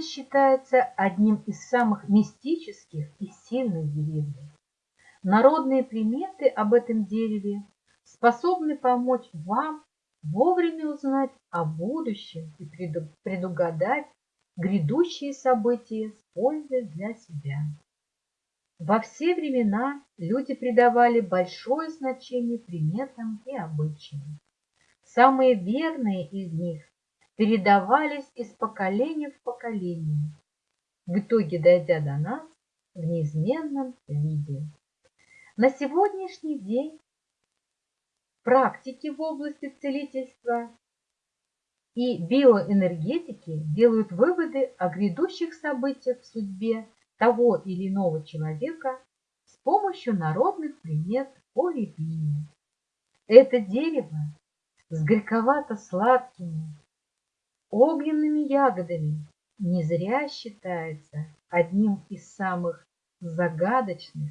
считается одним из самых мистических и сильных деревьев. Народные приметы об этом дереве способны помочь вам вовремя узнать о будущем и предугадать грядущие события с пользой для себя. Во все времена люди придавали большое значение приметам и обычаям. Самые верные из них передавались из поколения в поколение, в итоге дойдя до нас в неизменном виде. На сегодняшний день практики в области целительства и биоэнергетики делают выводы о грядущих событиях в судьбе того или иного человека с помощью народных примет о рябине. Это дерево с горьковато-сладкими огненными ягодами не зря считается одним из самых загадочных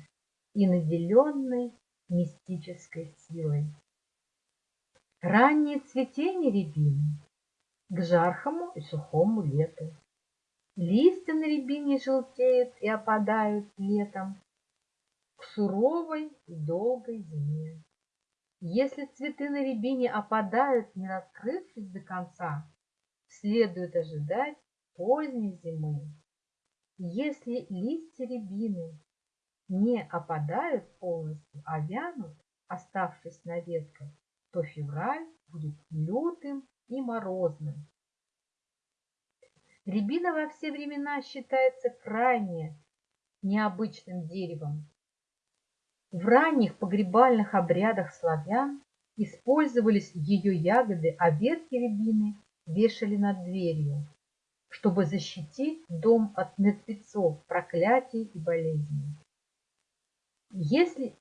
и наделенной мистической силой. Раннее цветение рябины к жаркому и сухому лету. Листья на рябине желтеют и опадают летом к суровой и долгой зиме. Если цветы на рябине опадают, не раскрывшись до конца, следует ожидать поздней зимы. Если листья рябины не опадают полностью, а вянут, оставшись на ветках, то февраль будет лютым и морозным. Рябина во все времена считается крайне необычным деревом. В ранних погребальных обрядах славян использовались ее ягоды, а ветки рябины вешали над дверью, чтобы защитить дом от мертвецов, проклятий и болезней. Если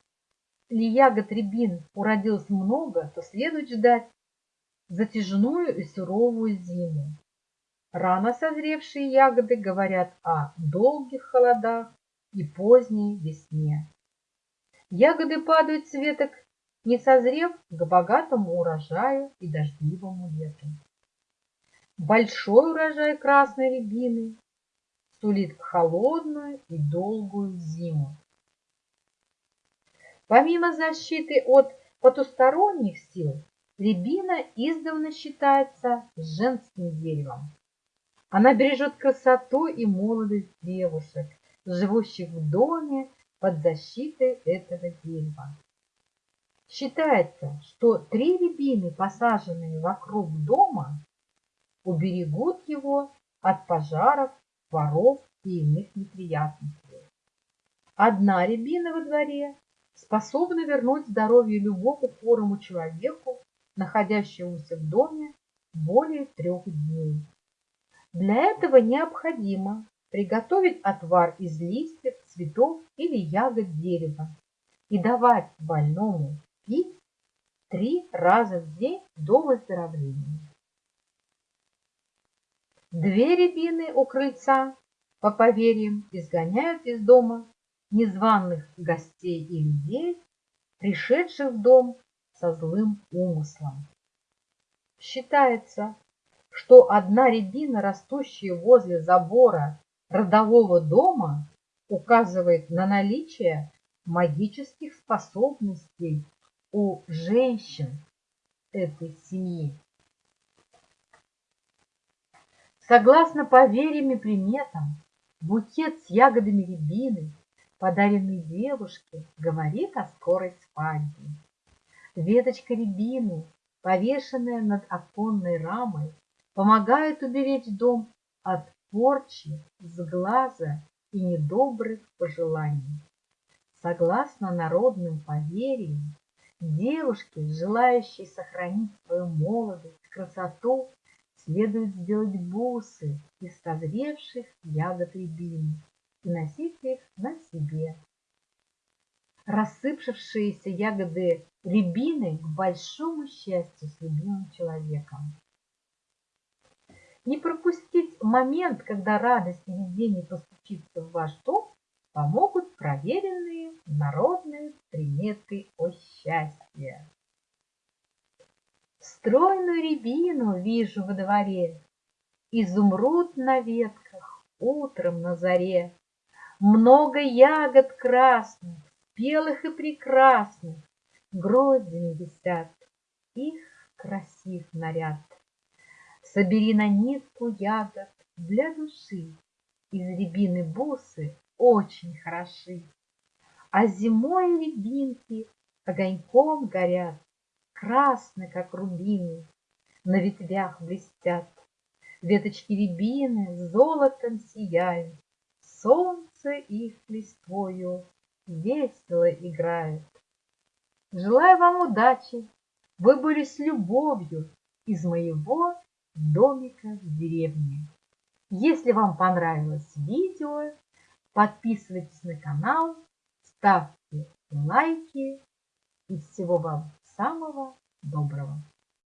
ли ягод рябин уродилось много, то следует ждать затяжную и суровую зиму. Рано созревшие ягоды говорят о долгих холодах и поздней весне. Ягоды падают с веток, не созрев к богатому урожаю и дождливому лету. Большой урожай красной рябины сулит холодную и долгую зиму. Помимо защиты от потусторонних сил, рябина издавна считается женским деревом. Она бережет красоту и молодость девушек, живущих в доме под защитой этого дерева. Считается, что три рябины, посаженные вокруг дома, уберегут его от пожаров, воров и иных неприятностей. Одна рябина во дворе способна вернуть здоровье любому хворому человеку, находящемуся в доме более трех дней. Для этого необходимо приготовить отвар из листьев, цветов или ягод дерева и давать больному пить три раза в день до выздоровления. Две рябины у крыльца, по поверьям, изгоняют из дома незваных гостей и людей, пришедших в дом со злым умыслом. Считается, что одна рябина, растущая возле забора родового дома, указывает на наличие магических способностей у женщин этой семьи. Согласно поверьям и приметам, букет с ягодами рябины, подаренный девушке, говорит о скорой свадьбе. Веточка рябины, повешенная над оконной рамой, помогает уберечь дом от порчи, сглаза и недобрых пожеланий. Согласно народным поверьям, девушке, желающей сохранить свою молодость, красоту, следует сделать бусы из созревших ягод рябины и носить их на себе. Рассыпавшиеся ягоды рябины к большому счастью с любимым человеком. Не пропустить момент, когда радость и видение постучится в ваш дом, помогут проверенные народные приметы о счастье. Стройную рябину вижу во дворе, Изумруд на ветках, утром на заре. Много ягод красных, белых и прекрасных, Гроздями висят, их красив наряд. Собери на нитку ягод для души, Из рябины бусы очень хороши. А зимой рябинки огоньком горят, Красны, как рубины, на ветвях блестят. Веточки рябины золотом сияют, Солнце их листвою весело играет. Желаю вам удачи, вы были с любовью из моего домика в деревне. Если вам понравилось видео, подписывайтесь на канал, ставьте лайки и всего вам самого доброго.